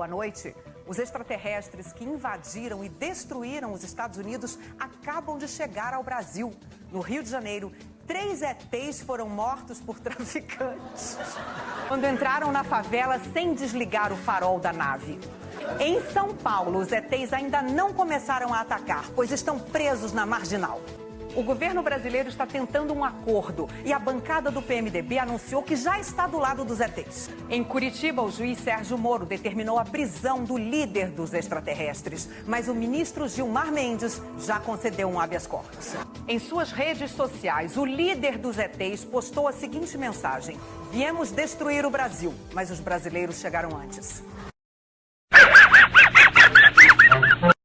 Boa noite. Os extraterrestres que invadiram e destruíram os Estados Unidos acabam de chegar ao Brasil. No Rio de Janeiro, três ETs foram mortos por traficantes quando entraram na favela sem desligar o farol da nave. Em São Paulo, os ETs ainda não começaram a atacar, pois estão presos na marginal. O governo brasileiro está tentando um acordo e a bancada do PMDB anunciou que já está do lado dos ETs. Em Curitiba, o juiz Sérgio Moro determinou a prisão do líder dos extraterrestres, mas o ministro Gilmar Mendes já concedeu um habeas corpus. Em suas redes sociais, o líder dos ETs postou a seguinte mensagem: Viemos destruir o Brasil, mas os brasileiros chegaram antes.